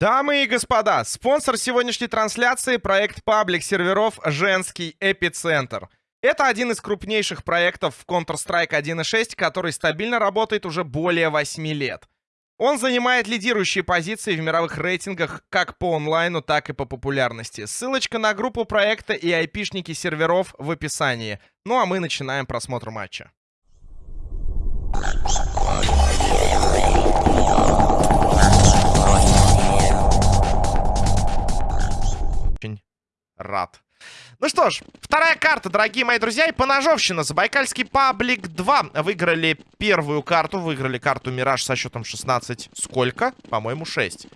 Дамы и господа, спонсор сегодняшней трансляции — проект паблик серверов «Женский эпицентр». Это один из крупнейших проектов в Counter-Strike 1.6, который стабильно работает уже более 8 лет. Он занимает лидирующие позиции в мировых рейтингах как по онлайну, так и по популярности. Ссылочка на группу проекта и айпишники серверов в описании. Ну а мы начинаем просмотр матча. Ну что ж, вторая карта, дорогие мои друзья, и поножовщина. Забайкальский паблик 2 выиграли первую карту, выиграли карту Мираж со счетом 16. Сколько? По-моему, 6.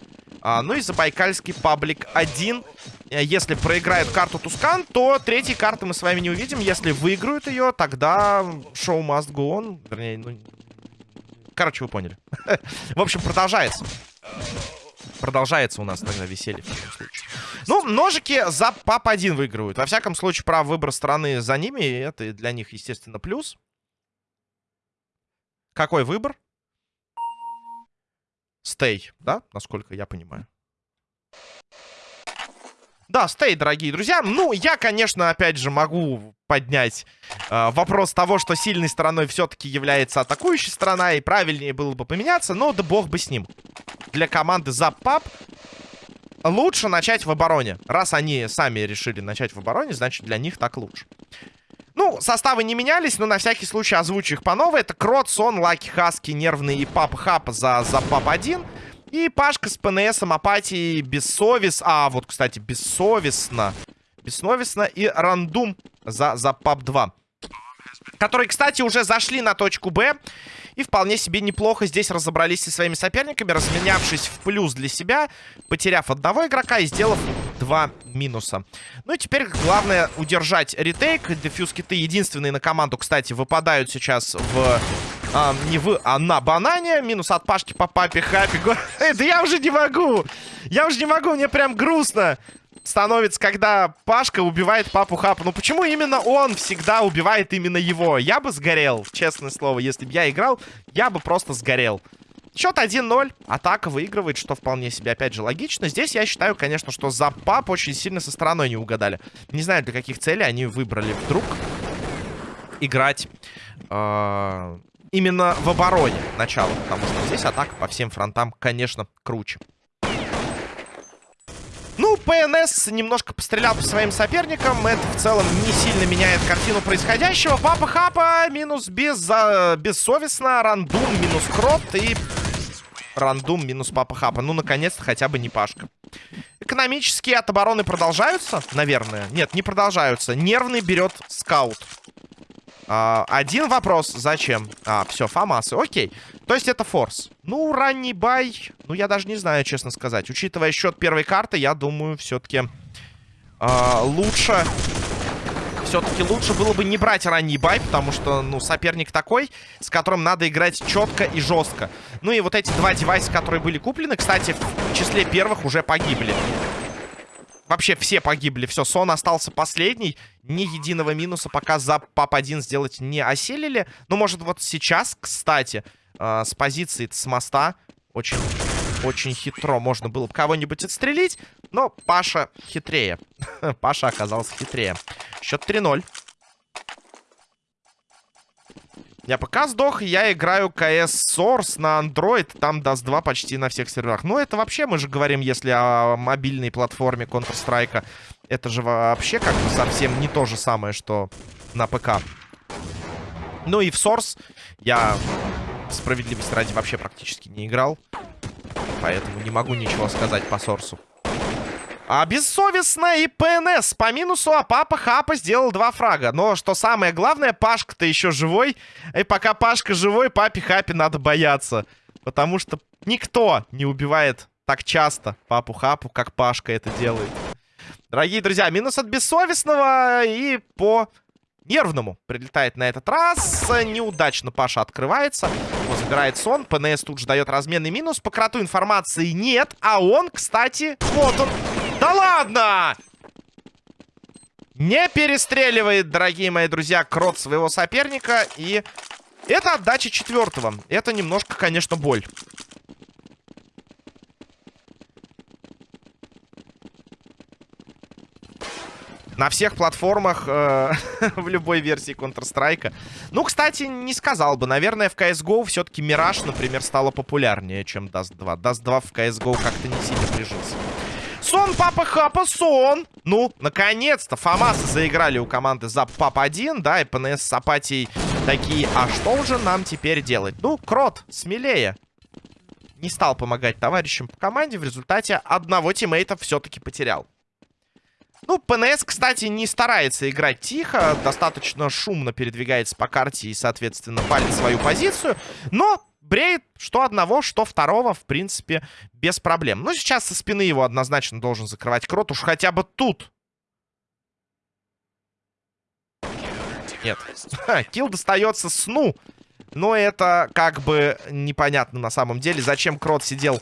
А, ну и Забайкальский паблик 1. Э, если проиграют карту Тускан, то третьей карты мы с вами не увидим. Если выиграют ее, тогда шоу must go on. Вернее, ну... Короче, вы поняли. В общем, продолжается. Продолжается у нас тогда веселье в таком случае. Ну, ножики за ПАП-1 выигрывают. Во всяком случае, право выбора страны за ними. Это для них, естественно, плюс. Какой выбор? Стей, да? Насколько я понимаю. Да, стей, дорогие друзья. Ну, я, конечно, опять же, могу поднять э, вопрос того, что сильной стороной все-таки является атакующая сторона, и правильнее было бы поменяться, но да бог бы с ним. Для команды за ПАП лучше начать в обороне. Раз они сами решили начать в обороне, значит, для них так лучше. Ну, составы не менялись, но на всякий случай озвучу их по новой. Это Крот, Сон, Лаки, Хаски, Нервный и Папа Хапа за, за Пап-1. И Пашка с ПНСом, Апатией, Бессовес... А, вот, кстати, Бессовестно. Бессовестно и Рандум за, за Пап-2. Которые, кстати, уже зашли на точку Б. И вполне себе неплохо здесь разобрались со своими соперниками, разменявшись в плюс для себя, потеряв одного игрока и сделав два минуса. Ну и теперь главное удержать ретейк. Дефьюз киты единственные на команду, кстати, выпадают сейчас в... А, не в, а на банане. Минус от Пашки по папе Хапи. Да я уже не могу! Я уже не могу, мне прям грустно становится, когда Пашка убивает папу Хапа. Ну почему именно он всегда убивает именно его? Я бы сгорел, честное слово. Если бы я играл, я бы просто сгорел. Счет 1-0. Атака выигрывает, что вполне себе, опять же, логично. Здесь я считаю, конечно, что за пап очень сильно со стороной не угадали. Не знаю, для каких целей они выбрали вдруг играть э, именно в обороне начало. Потому что здесь атака по всем фронтам, конечно, круче. Ну, ПНС немножко пострелял по своим соперникам. Это в целом не сильно меняет картину происходящего. Папа Хапа минус без, за, бессовестно. Рандум минус Крот. И раунд минус Папа Хапа. Ну, наконец-то хотя бы не Пашка. Эконом ические от обороны продолжаются, наверное. Нет, не продолжаются. Нервный берет Scout. А, один вопрос. Зачем? А, все, FAMAS ы. Окей. То есть это force. Ну, ранний buy. Ну, я даже не знаю, честно сказать. Учитывая счет первой карты, я думаю, все-таки а, лучше... Все-таки лучше было бы не брать ранний buy, потому что, ну, соперник такой, с которым надо играть четко и жестко. Ну и вот эти два девайса, которые были куплены, кстати, в числе первых уже погибли. Вообще все погибли. Все, Сон остался последний. Ни единого минуса пока за ПАП-1 сделать не осилили. Ну, может, вот сейчас, кстати, э, с позиции с моста очень, очень хитро можно было бы кого-нибудь отстрелить. Но Паша хитрее. Паша оказался хитрее. Счет 3-0. Я пока сдох, я играю CS Source на Android, там даст 2 почти на всех серверах. Ну, это вообще, мы же говорим, если о мобильной платформе Counter-Strike, это же вообще как бы совсем не то же самое, что на ПК. Ну и в Source я справедливости ради вообще практически не играл. Поэтому не могу ничего сказать по Сорсу. А бессовестно и ПНС по минусу, а папа Хапа сделал два фрага. Но что самое главное, Пашка-то еще живой. И пока Пашка живой, папе Хапе надо бояться. Потому что никто не убивает так часто папу Хапу, как Пашка это делает. Дорогие друзья, минус от бессовестного и по нервному прилетает на этот раз. Неудачно Паша открывается. Его забирает сон. ПНС тут же дает разменный минус. По кроту информации нет. А он, кстати, вот он. Да ладно! Не перестреливает, дорогие мои друзья, крот своего соперника. И это отдача четвертого. Это немножко, конечно, боль. На всех платформах э, в любой версии Counter-Strike. Ну, кстати, не сказал бы. Наверное, в CSGO все-таки Мираж, например, стало популярнее, чем Dust 2. Dust 2 в CSGO как-то не сильно прижился. Сон, папа, хапа, сон. Ну, наконец-то Фомасы заиграли у команды за пап 1, да, и ПНС с Апатией такие, а что же нам теперь делать? Ну, Крот, смелее. Не стал помогать товарищам по команде, в результате одного тиммейта все-таки потерял. Ну, ПНС, кстати, не старается играть тихо, достаточно шумно передвигается по карте и, соответственно, палит свою позицию, но бреет что одного, что второго, в принципе, без проблем. Ну, сейчас со спины его однозначно должен закрывать Крот, уж хотя бы тут. Нет. Kill достается сну. Но это как бы непонятно на самом деле, зачем Крот сидел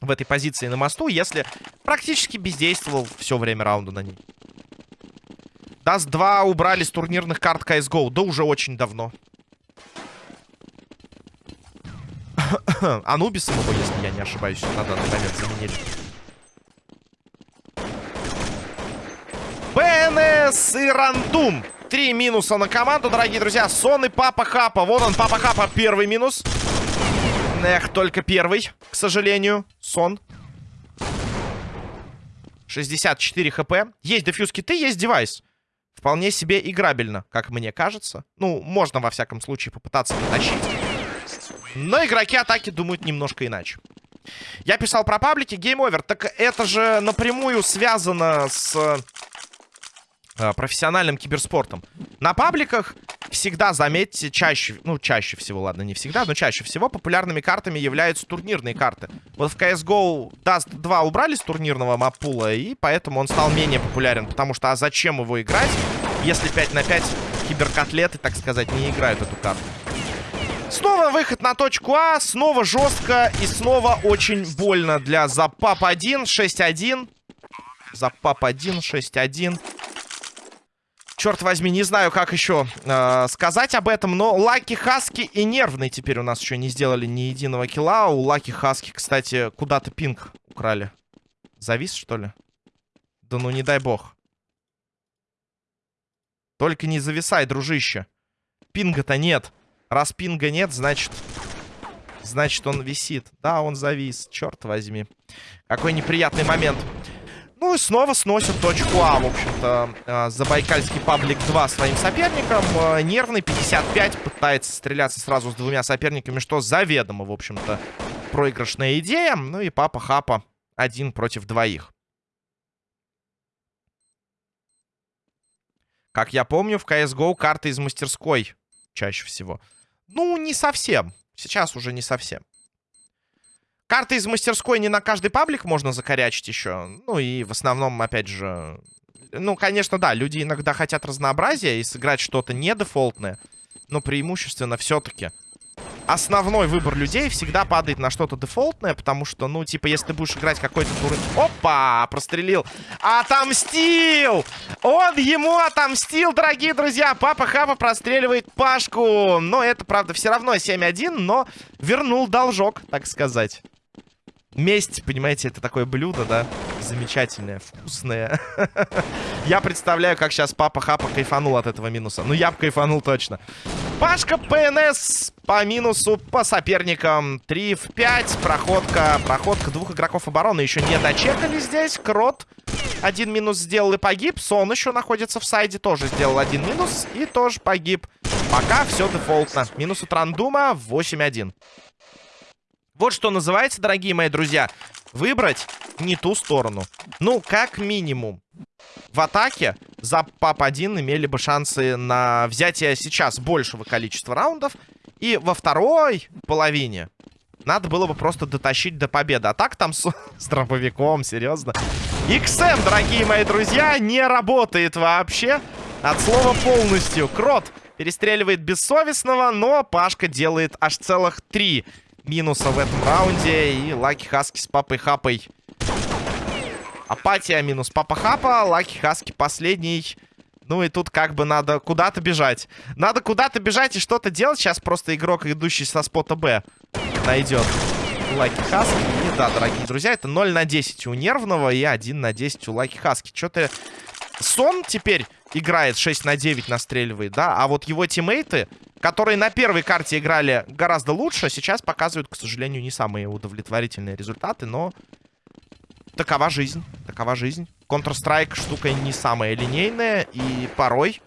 в этой позиции на мосту, если практически бездействовал все время раунда на ней. Dust 2 убрали с турнирных карт CSGO. Да уже очень давно. Анубисом его, если я не ошибаюсь, на данный момент заменили. БНС и Рандум. Три минуса на команду, дорогие друзья. Сон и Папа Хапа. Вон он, Папа Хапа, первый минус. Эх, только первый, к сожалению. Сон. 64 хп. Есть дефьюз киты, есть девайс. Вполне себе играбельно, как мне кажется. Ну, можно, во всяком случае, попытаться потащить. Но игроки атаки думают немножко иначе. Я писал про паблики, Game Over. Так это же напрямую связано с э, профессиональным киберспортом. На пабликах всегда, заметьте, чаще, ну, чаще всего, ладно, не всегда, но чаще всего популярными картами являются турнирные карты. Вот в CSGO Dust 2 убрали с турнирного map pool а, и поэтому он стал менее популярен. Потому что, а зачем его играть, если 5 на 5 киберкотлеты, так сказать, не играют эту карту? Снова выход на точку А, снова жестко и снова очень больно для Запап 1, 6-1. Запап 1, 6-1. Черт возьми, не знаю, как еще э, сказать об этом, но Лаки Хаски и Нервный теперь у нас еще не сделали ни единого килла. У Лаки Хаски, кстати, куда-то пинг украли. Завис, что ли? Да ну не дай бог. Только не зависай, дружище. Пинга-то нет. Раз пинга нет, значит... Значит, он висит. Да, он завис. Черт возьми. Какой неприятный момент. Ну и снова сносят точку А, в общем-то, э, Забайкальский паблик 2 своим соперником. Э, нервный 55 пытается стреляться сразу с двумя соперниками, что заведомо, в общем-то, проигрышная идея. Ну и Папа Хапа один против двоих. Как я помню, в CSGO карты из мастерской чаще всего. Ну, не совсем. Сейчас уже не совсем. Карты из мастерской не на каждый паблик можно закорячить еще. Ну и в основном, опять же... Ну, конечно, да, люди иногда хотят разнообразия и сыграть что-то не дефолтное. Но преимущественно все-таки основной выбор людей всегда падает на что-то дефолтное, потому что, ну, типа, если ты будешь играть какой-то тур... Опа! Прострелил. Отомстил! Он ему отомстил, дорогие друзья! Папа Хапа простреливает Пашку. Но это, правда, все равно 7-1, но вернул должок, так сказать. Месть, понимаете, это такое блюдо, да? Замечательное, вкусное. я представляю, как сейчас папа Хапа кайфанул от этого минуса. Ну, я бы кайфанул точно. Пашка ПНС по минусу по соперникам. 3 в 5. Проходка. Проходка двух игроков обороны еще не дочекали здесь. Крот один минус сделал и погиб. Сон еще находится в сайде. Тоже сделал один минус и тоже погиб. Пока все дефолтно. Минус у Трандума 8-1. Вот что называется, дорогие мои друзья, выбрать не ту сторону. Ну, как минимум. В атаке за ПАП-1 имели бы шансы на взятие сейчас большего количества раундов. И во второй половине надо было бы просто дотащить до победы. А так там с, с дробовиком, серьезно. XM, дорогие мои друзья, не работает вообще. От слова полностью. Крот перестреливает бессовестного, но Пашка делает аж целых три минуса в этом раунде. И Лаки Хаски с Папой Хапой. Апатия минус Папа Хапа. Лаки Хаски последний. Ну и тут как бы надо куда-то бежать. Надо куда-то бежать и что-то делать. Сейчас просто игрок, идущий со спота Б, найдет Лаки Хаски. И да, дорогие друзья, это 0 на 10 у Нервного и 1 на 10 у Лаки Хаски. Что-то Сон теперь играет 6 на 9, настреливает, да? А вот его тиммейты, которые на первой карте играли гораздо лучше, сейчас показывают, к сожалению, не самые удовлетворительные результаты, но такова жизнь, такова жизнь. Counter-Strike штука не самая линейная, и порой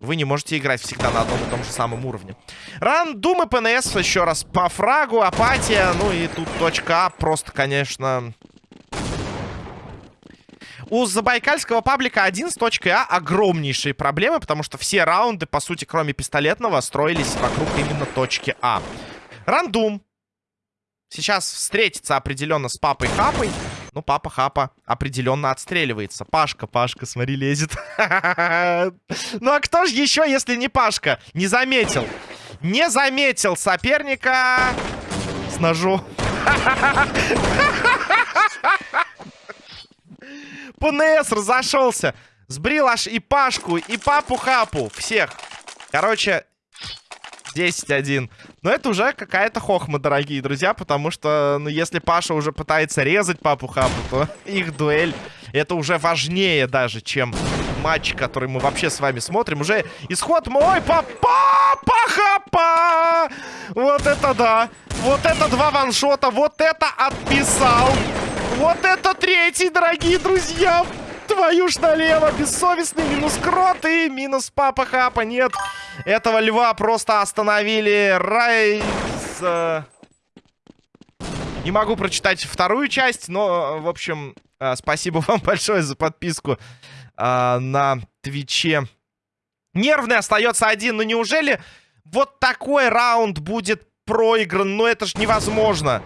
вы не можете играть всегда на одном и том же самом уровне. Рандум и ПНС еще раз по фрагу, апатия, ну и тут точка А просто, конечно... У забайкальского паблика 1 с точкой А огромнейшие проблемы, потому что все раунды, по сути, кроме пистолетного, строились вокруг именно точки А. Рандум. Сейчас встретится определенно с папой Хапой. Ну, папа Хапа определенно отстреливается. Пашка, Пашка, смотри, лезет. Ну, а кто же еще, если не Пашка? Не заметил. Не заметил соперника с ножом. ПНС разошелся. Сбрил аж и Пашку, и Папу Хапу. Всех. Короче, 10-1. Но это уже какая-то хохма, дорогие друзья, потому что, ну, если Паша уже пытается резать Папу Хапу, то их дуэль, это уже важнее даже, чем матч, который мы вообще с вами смотрим. Уже исход мой, папа, Хапа! Вот это да! Вот это два ваншота, вот это отписал! Вот это третий, дорогие друзья! Твою ж налево, бессовестный минус крот и минус папа хапа. Нет, этого льва просто остановили. Райс... Э, не могу прочитать вторую часть, но, в общем, э, спасибо вам большое за подписку э, на Твиче. Нервный остается один, но неужели вот такой раунд будет проигран? Ну это ж невозможно.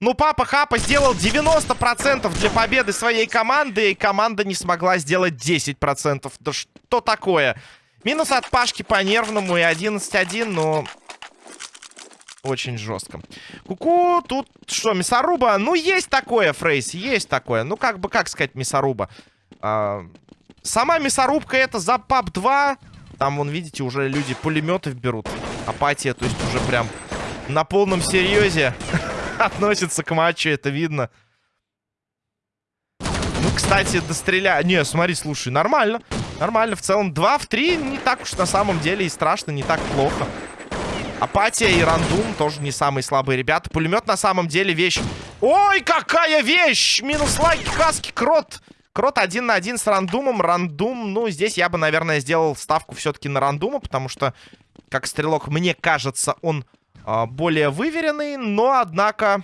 Ну, папа Хапа сделал 90% для победы своей команды, и команда не смогла сделать 10%. Да что такое? Минус от Пашки по нервному и 11-1, но... Очень жестко. Куку, -ку, тут что, мясоруба? Ну, есть такое, Фрейс, есть такое. Ну, как бы, как сказать, мясоруба? А, сама мясорубка это за пап 2. Там, вон, видите, уже люди пулеметы берут. Апатия, то есть уже прям на полном серьезе. относится к матчу, это видно. Ну, кстати, достреля... Не, смотри, слушай, нормально. Нормально, в целом 2 в 3 не так уж на самом деле и страшно, не так плохо. Апатия и Рандум тоже не самые слабые ребята. Пулемет на самом деле вещь. Ой, какая вещь! Минус лайки, каски, крот. Крот один на один с Рандумом. Рандум, ну, здесь я бы, наверное, сделал ставку все-таки на Рандума, потому что, как стрелок, мне кажется, он а, более выверенный, но, однако...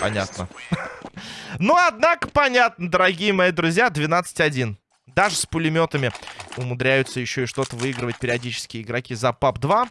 Понятно. Но, однако, понятно, дорогие мои друзья, 12-1. Даже с пулеметами умудряются еще и что-то выигрывать периодически игроки за ПАП-2.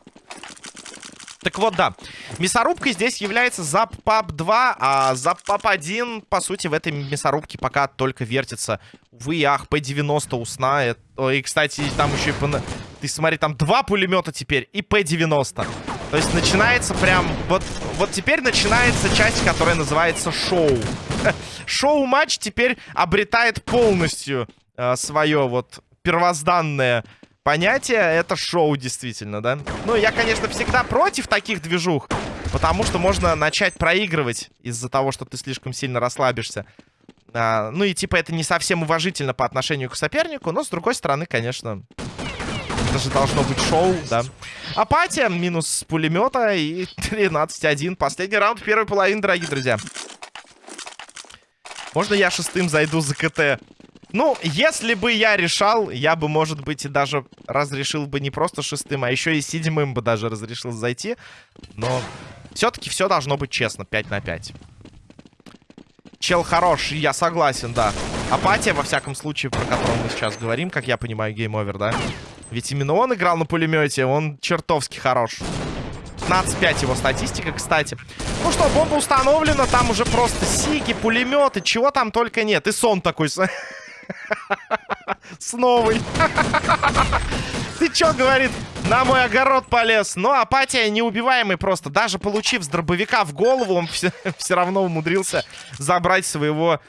Так вот, да. Мясорубка здесь является за ПАП-2, а за ПАП-1, по сути, в этой мясорубке пока только вертится. Увы, ах, P90 у сна. И, кстати, там еще и... Ты смотри, там два пулемета теперь и П-90. То есть начинается прям... Вот, вот теперь начинается часть, которая называется шоу. Шоу-матч теперь обретает полностью э, свое вот первозданное понятие. Это шоу, действительно, да? Ну, я, конечно, всегда против таких движух. Потому что можно начать проигрывать из-за того, что ты слишком сильно расслабишься. А, ну и типа это не совсем уважительно по отношению к сопернику. Но, с другой стороны, конечно... Это же должно быть шоу, да. Апатия, минус пулемета и 13-1. Последний раунд первой половины, дорогие друзья. Можно я шестым зайду за КТ? Ну, если бы я решал, я бы, может быть, и даже разрешил бы не просто шестым, а еще и седьмым бы даже разрешил зайти. Но все-таки все должно быть честно, 5 на 5. Чел хорош, я согласен, да. Апатия, во всяком случае, про которую мы сейчас говорим, как я понимаю, Game Over, да? Ведь именно он играл на пулемете, он чертовски хорош. 15-5 его статистика, кстати. Ну что, бомба установлена, там уже просто сики, пулеметы, чего там только нет. И сон такой с, новой. Ты чё, говорит, на мой огород полез? Но ну, апатия неубиваемый просто. Даже получив с дробовика в голову, он все равно умудрился забрать своего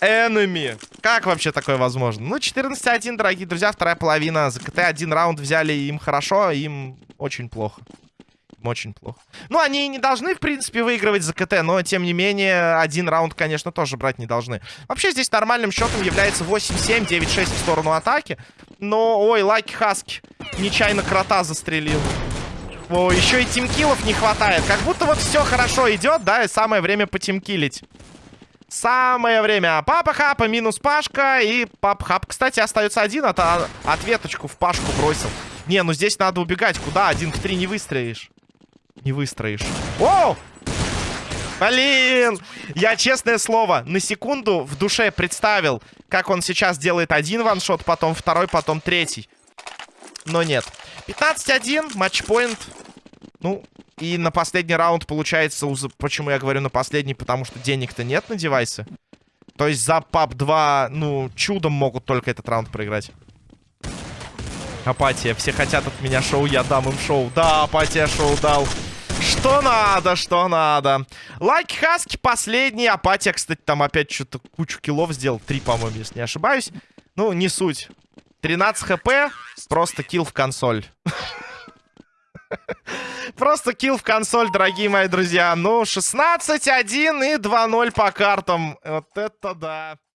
Enemy. Как вообще такое возможно? Ну, 14-1, дорогие друзья, вторая половина. За КТ один раунд взяли, им хорошо, им очень плохо. Им очень плохо. Ну, они не должны, в принципе, выигрывать за КТ, но, тем не менее, один раунд, конечно, тоже брать не должны. Вообще, здесь нормальным счетом является 8-7, 9-6 в сторону атаки. Но, ой, Лаки Хаски нечаянно крота застрелил. О, еще и тимкилов не хватает. Как будто вот все хорошо идет, да, и самое время потимкилить. Самое время. Папа Хапа минус Пашка. И Папа Хап, кстати, остается один. А то ответочку в Пашку бросил. Не, ну здесь надо убегать. Куда? Один к три не выстроишь. Не выстроишь. О! Блин! Я, честное слово, на секунду в душе представил, как он сейчас делает один ваншот, потом второй, потом третий. Но нет. 15-1, матчпоинт. Ну, и на последний раунд получается... Почему я говорю на последний? Потому что денег-то нет на девайсы. То есть за пап 2, ну, чудом могут только этот раунд проиграть. Апатия. Все хотят от меня шоу, я дам им шоу. Да, апатия шоу дал. Что надо, что надо. Лайк Хаски последний. Апатия, кстати, там опять что-то кучу kill ов сделал. Три, по-моему, если не ошибаюсь. Ну, не суть. 13 хп. Просто kill в консоль. Просто kill в консоль, дорогие мои друзья. Ну, 16-1 и 2-0 по картам. Вот это да.